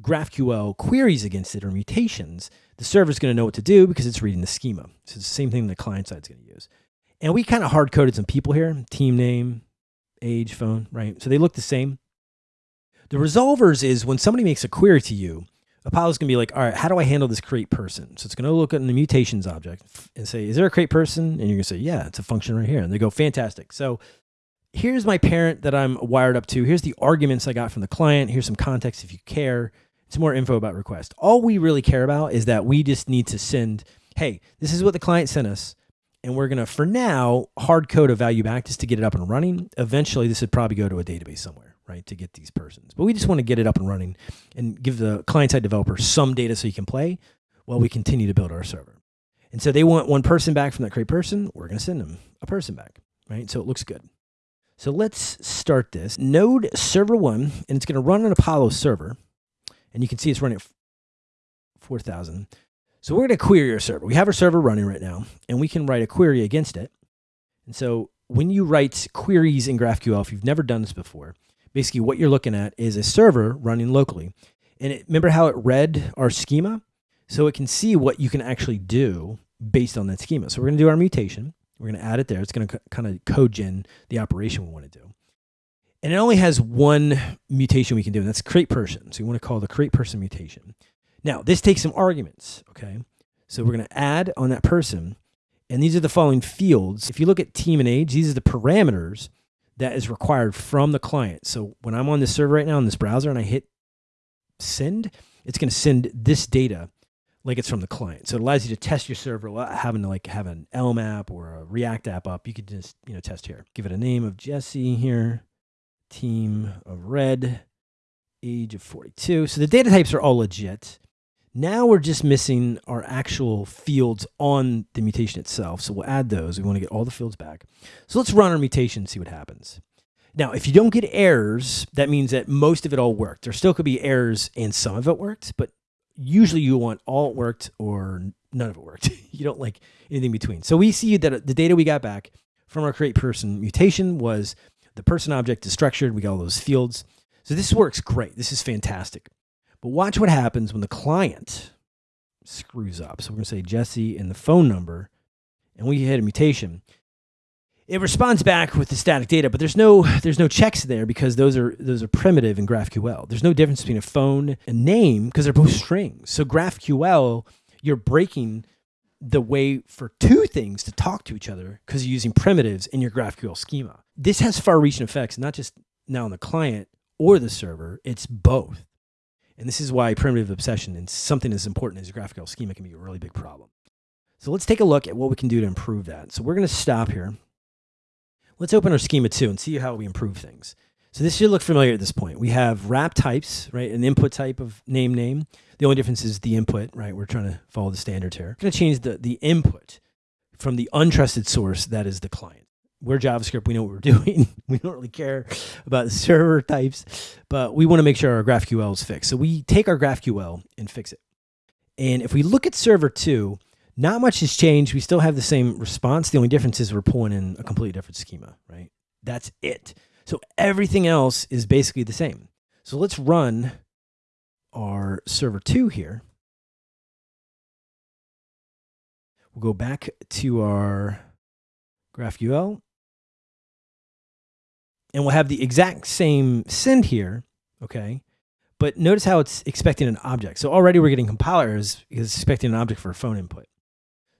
GraphQL queries against it or mutations, the server is going to know what to do because it's reading the schema. So it's the same thing the client side is going to use. And we kind of hard coded some people here team name, age, phone, right? So they look the same. The resolvers is when somebody makes a query to you, Apollo's going to be like, all right, how do I handle this create person? So it's going to look at the mutations object and say, is there a create person? And you're going to say, yeah, it's a function right here. And they go, fantastic. So here's my parent that I'm wired up to. Here's the arguments I got from the client. Here's some context if you care. Some more info about request. All we really care about is that we just need to send, hey, this is what the client sent us and we're going to, for now, hard code a value back just to get it up and running. Eventually, this would probably go to a database somewhere, right, to get these persons. But we just want to get it up and running and give the client-side developer some data so he can play while we continue to build our server. And so they want one person back from that create person. We're going to send them a person back, right? So it looks good. So let's start this. Node server one, and it's going to run an Apollo server. And you can see it's running at 4,000. So we're going to query our server. We have our server running right now, and we can write a query against it. And so when you write queries in GraphQL, if you've never done this before, basically what you're looking at is a server running locally. And it, remember how it read our schema? So it can see what you can actually do based on that schema. So we're going to do our mutation. We're going to add it there. It's going to kind of code gen the operation we want to do. And it only has one mutation we can do, and that's create person. So you want to call the create person mutation. Now, this takes some arguments, okay? So we're going to add on that person, and these are the following fields. If you look at team and age, these are the parameters that is required from the client. So when I'm on this server right now in this browser and I hit send, it's going to send this data like it's from the client. So it allows you to test your server without having to like have an Elm app or a React app up. You could just, you know, test here. Give it a name of Jesse here team of red, age of 42. So the data types are all legit. Now we're just missing our actual fields on the mutation itself. So we'll add those. We want to get all the fields back. So let's run our mutation and see what happens. Now, if you don't get errors, that means that most of it all worked. There still could be errors and some of it worked, but usually you want all worked or none of it worked. you don't like anything between. So we see that uh, the data we got back from our create person mutation was the person object is structured. We got all those fields. So this works great. This is fantastic. But watch what happens when the client screws up. So we're going to say Jesse and the phone number, and we hit a mutation. It responds back with the static data, but there's no there's no checks there because those are those are primitive in GraphQL. There's no difference between a phone and name because they're both strings. So GraphQL, you're breaking the way for two things to talk to each other because you're using primitives in your GraphQL schema. This has far reaching effects, not just now on the client or the server, it's both. And this is why primitive obsession and something as important as GraphQL schema can be a really big problem. So let's take a look at what we can do to improve that. So we're going to stop here. Let's open our schema two and see how we improve things. So this should look familiar at this point. We have wrap types, right? An input type of name name. The only difference is the input, right? We're trying to follow the standards here. We're going to change the, the input from the untrusted source, that is the client. We're JavaScript, we know what we're doing. we don't really care about server types, but we want to make sure our GraphQL is fixed. So we take our GraphQL and fix it. And if we look at server two, not much has changed. We still have the same response. The only difference is we're pulling in a completely different schema, right? That's it. So everything else is basically the same. So let's run our server two here. We'll go back to our GraphQL and we'll have the exact same send here, okay? But notice how it's expecting an object. So already we're getting compilers because it's expecting an object for a phone input.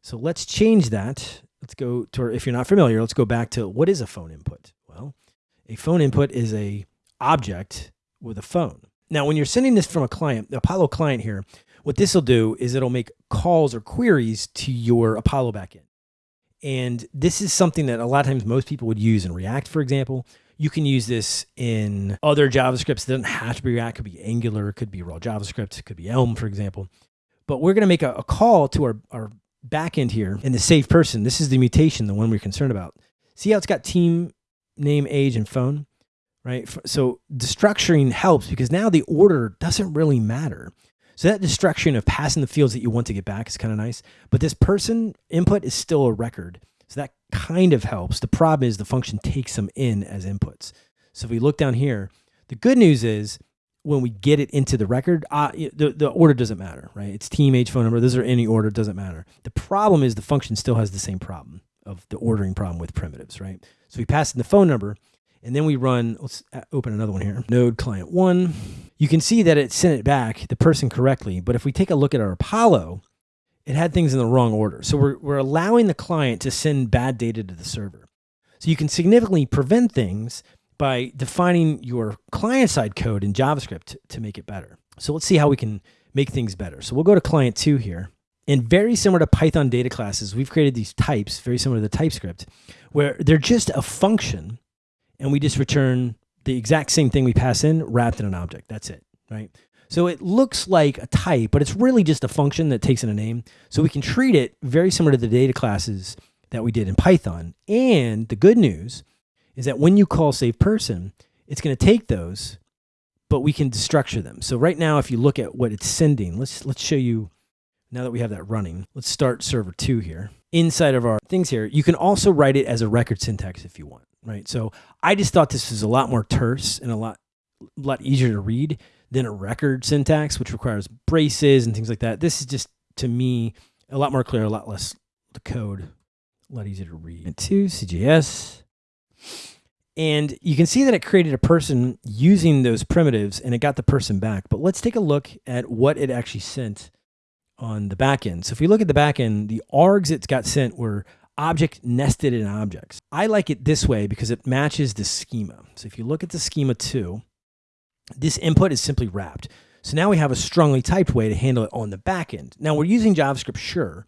So let's change that. Let's go to, if you're not familiar, let's go back to what is a phone input? Well, a phone input is a object with a phone. Now, when you're sending this from a client, the Apollo client here, what this will do is it'll make calls or queries to your Apollo backend. And this is something that a lot of times most people would use in React, for example. You can use this in other JavaScripts. It doesn't have to be React. It could be Angular. It could be raw JavaScript. It could be Elm, for example. But we're going to make a, a call to our, our backend here in the save person. This is the mutation, the one we're concerned about. See how it's got team name, age, and phone? right? So destructuring helps because now the order doesn't really matter. So that destruction of passing the fields that you want to get back is kind of nice. But this person input is still a record. So that kind of helps. The problem is the function takes them in as inputs. So if we look down here, the good news is when we get it into the record, uh, the, the order doesn't matter, right? It's team, age, phone number. Those are any order, doesn't matter. The problem is the function still has the same problem of the ordering problem with primitives, right? So we pass in the phone number, and then we run, let's open another one here, node client one. You can see that it sent it back, the person correctly. But if we take a look at our Apollo, it had things in the wrong order. So we're, we're allowing the client to send bad data to the server. So you can significantly prevent things by defining your client-side code in JavaScript to make it better. So let's see how we can make things better. So we'll go to client two here. And very similar to Python data classes, we've created these types, very similar to the TypeScript, where they're just a function and we just return the exact same thing we pass in wrapped in an object. That's it, right? So it looks like a type, but it's really just a function that takes in a name. So we can treat it very similar to the data classes that we did in Python. And the good news is that when you call save person, it's going to take those, but we can destructure them. So right now, if you look at what it's sending, let's let's show you now that we have that running. Let's start server two here. inside of our things here, you can also write it as a record syntax if you want, right? So I just thought this was a lot more terse and a lot, lot easier to read than a record syntax, which requires braces and things like that. This is just, to me, a lot more clear, a lot less the code, a lot easier to read. And two, CJS. And you can see that it created a person using those primitives and it got the person back. But let's take a look at what it actually sent on the back end. So if we look at the back end, the args it got sent were object nested in objects. I like it this way because it matches the schema. So if you look at the schema two, this input is simply wrapped. So now we have a strongly typed way to handle it on the back end. Now we're using JavaScript, sure,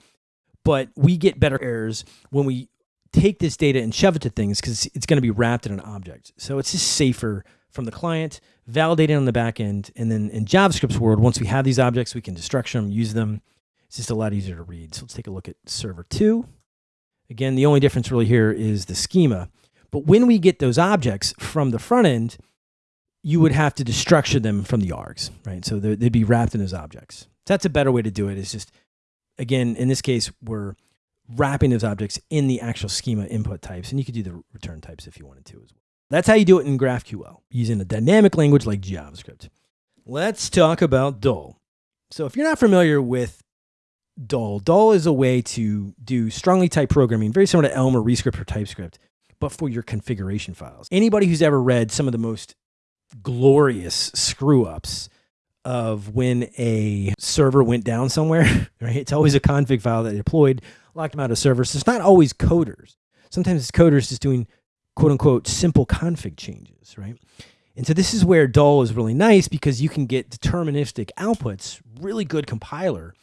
but we get better errors when we take this data and shove it to things because it's going to be wrapped in an object. So it's just safer from the client, validated on the back end. And then in JavaScript's world, once we have these objects, we can destruct them, use them. It's just a lot easier to read. So let's take a look at server two. Again, the only difference really here is the schema. But when we get those objects from the front end, you would have to destructure them from the args, right? So they'd be wrapped in those objects. That's a better way to do it. Is just, again, in this case, we're wrapping those objects in the actual schema input types, and you could do the return types if you wanted to as well. That's how you do it in GraphQL, using a dynamic language like JavaScript. Let's talk about Dhall. So if you're not familiar with Dhall, Dhall is a way to do strongly typed programming, very similar to Elm or Rescript or TypeScript, but for your configuration files. Anybody who's ever read some of the most glorious screw ups of when a server went down somewhere, right? It's always a config file that deployed, locked them out of servers. So it's not always coders. Sometimes it's coders just doing quote unquote simple config changes, right? And so this is where Dhall is really nice because you can get deterministic outputs, really good compiler,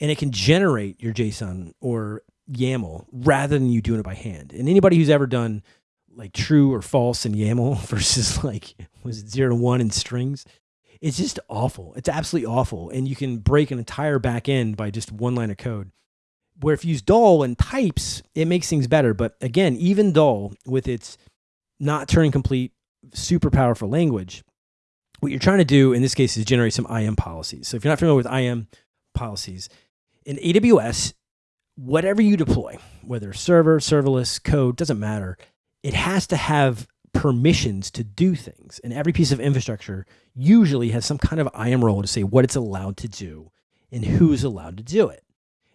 and it can generate your JSON or YAML rather than you doing it by hand. And anybody who's ever done like true or false in YAML versus like was it zero to one in strings, it's just awful. It's absolutely awful. And you can break an entire back end by just one line of code where if you use Dhall and types, it makes things better. But again, even Dhall with its not Turing complete, super powerful language, what you're trying to do in this case is generate some IAM policies. So if you're not familiar with IAM policies, in AWS, whatever you deploy, whether server, serverless, code, doesn't matter, it has to have permissions to do things. And every piece of infrastructure usually has some kind of IAM role to say what it's allowed to do and who's allowed to do it.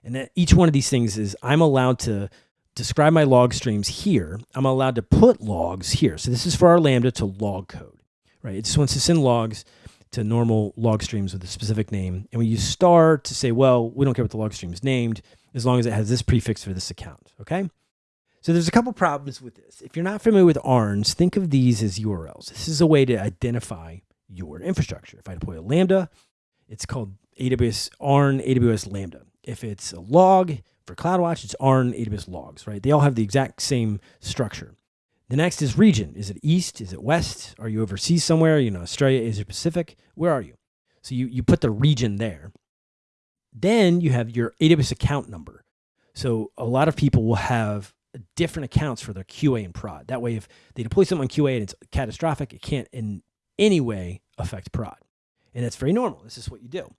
And each one of these things is I'm allowed to describe my log streams here. I'm allowed to put logs here. So this is for our Lambda to log code, right? It just wants to send logs to normal log streams with a specific name. And we use star to say, well, we don't care what the log stream is named as long as it has this prefix for this account, okay? So there's a couple problems with this. If you're not familiar with ARNs, think of these as URLs. This is a way to identify your infrastructure. If I deploy a Lambda, it's called AWS ARN AWS Lambda. If it's a log for CloudWatch, it's ARN AWS logs, right? They all have the exact same structure. The next is region. Is it east? Is it west? Are you overseas somewhere? You know, Australia, Asia Pacific? Where are you? So you, you put the region there. Then you have your AWS account number. So a lot of people will have different accounts for their QA and prod. That way, if they deploy something on QA and it's catastrophic, it can't in any way affect prod. And that's very normal. This is what you do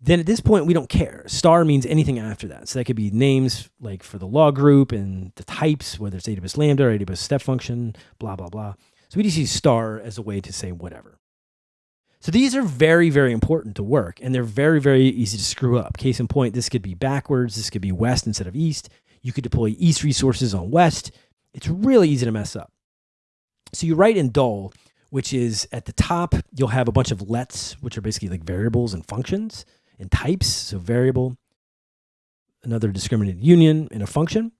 then at this point we don't care. Star means anything after that. So that could be names like for the log group and the types, whether it's AWS Lambda or AWS Step Function, blah, blah, blah. So we just use star as a way to say whatever. So these are very, very important to work and they're very, very easy to screw up. Case in point, this could be backwards. This could be west instead of east. You could deploy east resources on west. It's really easy to mess up. So you write in Dhall, which is at the top, you'll have a bunch of lets, which are basically like variables and functions and types, so variable, another discriminated union, and a function.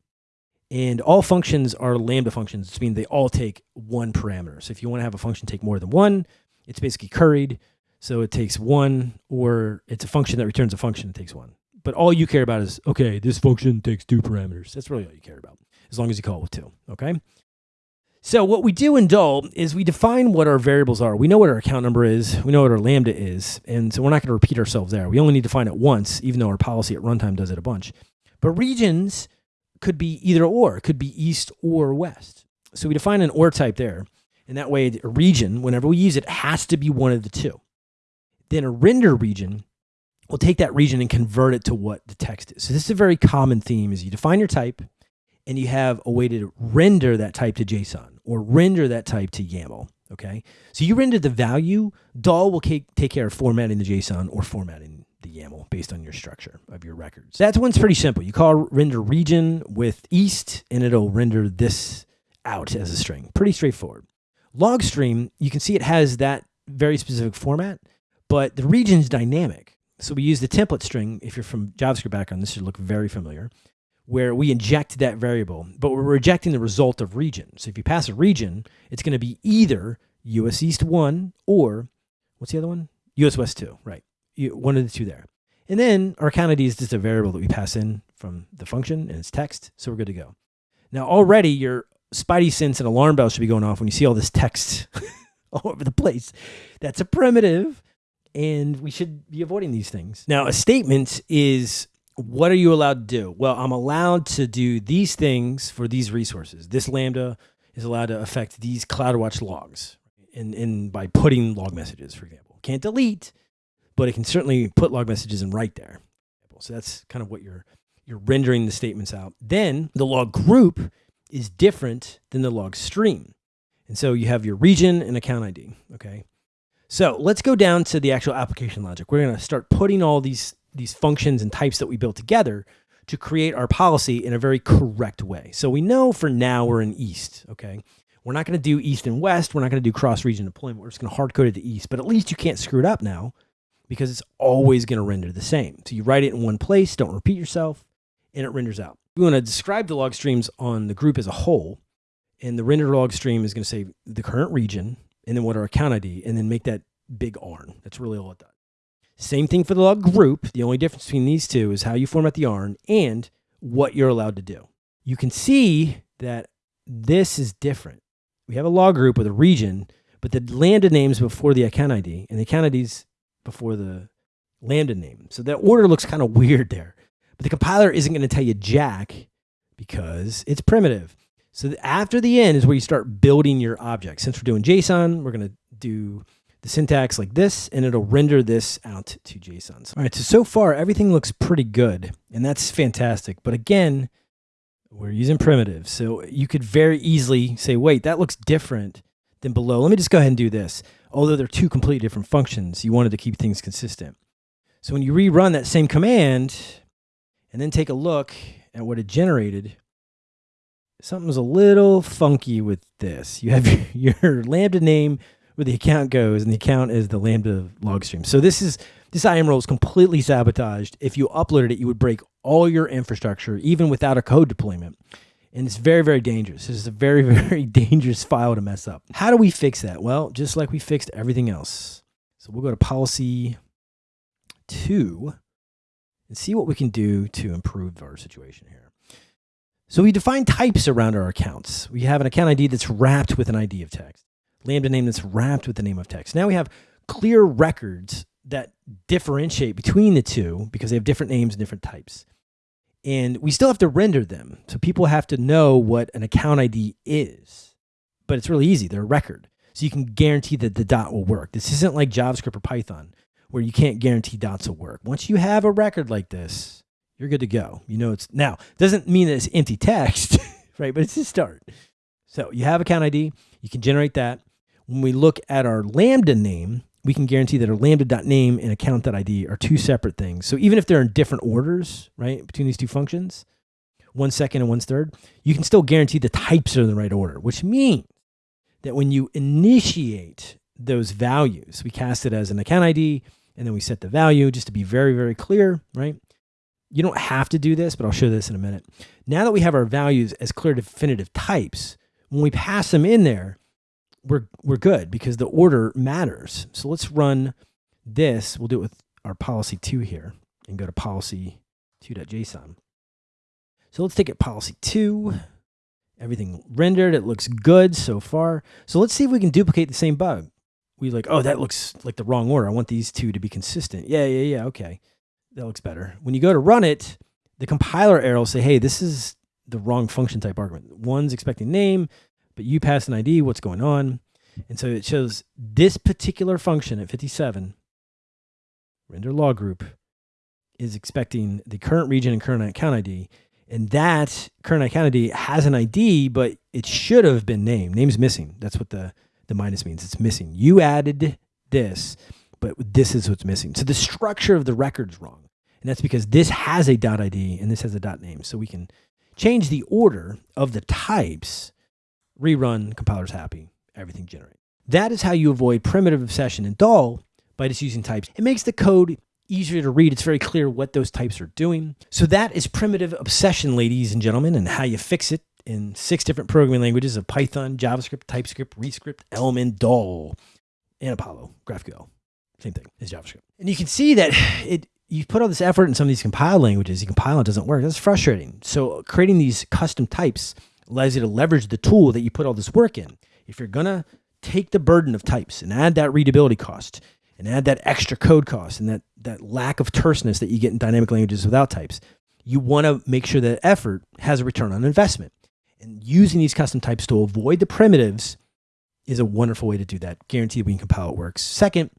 And all functions are lambda functions, which means they all take one parameter. So if you want to have a function take more than one, it's basically curried. So it takes one, or it's a function that returns a function that takes one. But all you care about is, okay, this function takes two parameters. That's really all you care about, as long as you call it with two, okay? So what we do in Dhall is we define what our variables are. We know what our account number is. We know what our lambda is. And so we're not going to repeat ourselves there. We only need to find it once, even though our policy at runtime does it a bunch. But regions could be either or. It could be east or west. So we define an or type there. And that way a region, whenever we use it, has to be one of the two. Then a render region will take that region and convert it to what the text is. So this is a very common theme is you define your type and you have a way to render that type to JSON or render that type to YAML. Okay. So you render the value, Dhall will take care of formatting the JSON or formatting the YAML based on your structure of your records. That one's pretty simple. You call render region with east and it'll render this out as a string. Pretty straightforward. Logstream, you can see it has that very specific format, but the region is dynamic. So we use the template string. If you're from JavaScript background, this should look very familiar, where we inject that variable, but we're rejecting the result of region. So if you pass a region, it's going to be either US East 1 or, what's the other one? US West 2, right? One of the two there. And then our account ID is just a variable that we pass in from the function and it's text, so we're good to go. Now already your spidey sense and alarm bell should be going off when you see all this text all over the place. That's a primitive, and we should be avoiding these things. Now, a statement is what are you allowed to do? Well, I'm allowed to do these things for these resources. This Lambda is allowed to affect these CloudWatch logs and, in by putting log messages, for example. Can't delete, but it can certainly put log messages and write there. So that's kind of what you're you're rendering the statements out. Then the log group is different than the log stream. And so you have your region and account ID, okay? So let's go down to the actual application logic. We're gonna start putting all these, these functions and types that we built together to create our policy in a very correct way. So we know for now we're in East, okay? We're not gonna do East and West. We're not gonna do cross-region deployment. We're just gonna hard code it to East, but at least you can't screw it up now because it's always gonna render the same. So you write it in one place, don't repeat yourself, and it renders out. We want to describe the log streams on the group as a whole. And the render log stream is going to say the current region and then what our account ID and then make that big ARN. That's really all it does. Same thing for the log group. The only difference between these two is how you format the ARN and what you're allowed to do. You can see that this is different. We have a log group with a region, but the lambda names before the account ID and the account IDs before the lambda name. So that order looks kind of weird there. But the compiler isn't going to tell you jack because it's primitive. So after the end is where you start building your object. Since we're doing JSON, we're going to do the syntax like this, and it'll render this out to JSON. All right, so so far everything looks pretty good, and that's fantastic. But again, we're using primitives, so you could very easily say, wait, that looks different than below. Let me just go ahead and do this. Although they're two completely different functions, you wanted to keep things consistent. So when you rerun that same command, and then take a look at what it generated, something's a little funky with this. You have your, Lambda name where the account goes, and the account is the Lambda log stream. So this is this IAM role is completely sabotaged. If you uploaded it, you would break all your infrastructure, even without a code deployment. And it's very, very dangerous. This is a very, very dangerous file to mess up. How do we fix that? Well, just like we fixed everything else. So we'll go to policy two and see what we can do to improve our situation here. So we define types around our accounts. We have an account ID that's wrapped with an ID of text, lambda name that's wrapped with the name of text. Now we have clear records that differentiate between the two because they have different names and different types. And we still have to render them. So people have to know what an account ID is. But it's really easy. They're a record. So you can guarantee that the dot will work. This isn't like JavaScript or Python where you can't guarantee dots will work. Once you have a record like this, you're good to go. You know it's now doesn't mean that it's empty text, right? But it's a start. So you have account ID, you can generate that. When we look at our lambda name, we can guarantee that our lambda.name and account.id are two separate things. So even if they're in different orders, right, between these two functions, one second and one third, you can still guarantee the types are in the right order, which means that when you initiate those values, we cast it as an account ID and then we set the value just to be very, very clear, right? You don't have to do this, but I'll show this in a minute. Now that we have our values as clear definitive types, when we pass them in there, we're, we're good because the order matters. So let's run this. We'll do it with our policy two here and go to policy 2.json. So let's take it policy two, everything rendered. It looks good so far. So let's see if we can duplicate the same bug we like, oh, that looks like the wrong order. I want these two to be consistent. Yeah, yeah, yeah. Okay. That looks better. When you go to run it, the compiler error will say, hey, this is the wrong function type argument. One's expecting name, but you pass an ID. What's going on? And so it shows this particular function at 57, render log group, is expecting the current region and current account ID. And that current account ID has an ID, but it should have been named. Name's missing. That's what the, the minus means. It's missing. You added this, but this is what's missing. So the structure of the record's wrong. And that's because this has a dot ID and this has a dot name. So we can change the order of the types, rerun, compiler's happy, everything generated. That is how you avoid primitive obsession in Dhall by just using types. It makes the code easier to read. It's very clear what those types are doing. So that is primitive obsession, ladies and gentlemen, and how you fix it in six different programming languages of Python, JavaScript, TypeScript, ReScript, Element, Dhall, and Apollo, GraphQL. Same thing as JavaScript. And you can see that it you put all this effort in some of these compile languages, you compile it doesn't work. That's frustrating. So creating these custom types allows you to leverage the tool that you put all this work in. If you're gonna take the burden of types and add that readability cost and add that extra code cost and that that lack of terseness that you get in dynamic languages without types, you want to make sure that effort has a return on investment. And using these custom types to avoid the primitives is a wonderful way to do that. Guaranteed when you compile it works. Second,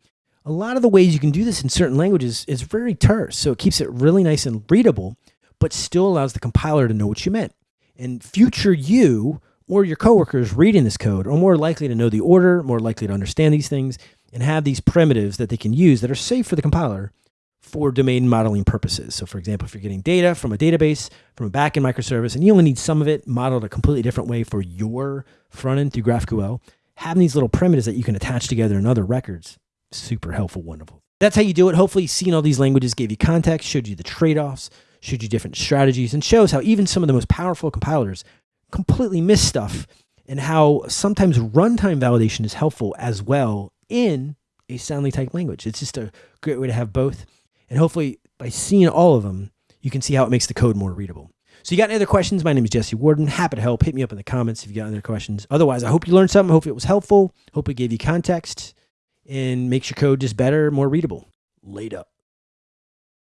a lot of the ways you can do this in certain languages is very terse. So it keeps it really nice and readable, but still allows the compiler to know what you meant. And future you or your coworkers reading this code are more likely to know the order, more likely to understand these things, and have these primitives that they can use that are safe for the compiler for domain modeling purposes. So for example, if you're getting data from a database, from a backend microservice, and you only need some of it modeled a completely different way for your front end through GraphQL, having these little primitives that you can attach together in other records super helpful, wonderful. That's how you do it. Hopefully, seeing all these languages gave you context, showed you the trade offs, showed you different strategies, and shows how even some of the most powerful compilers completely miss stuff and how sometimes runtime validation is helpful as well in a soundly typed language. It's just a great way to have both. And hopefully, by seeing all of them, you can see how it makes the code more readable. So you got any other questions? My name is Jesse Warden. Happy to help. Hit me up in the comments if you got other questions. Otherwise, I hope you learned something. Hope it was helpful. Hope it gave you context and makes your code just better, more readable. Laid up.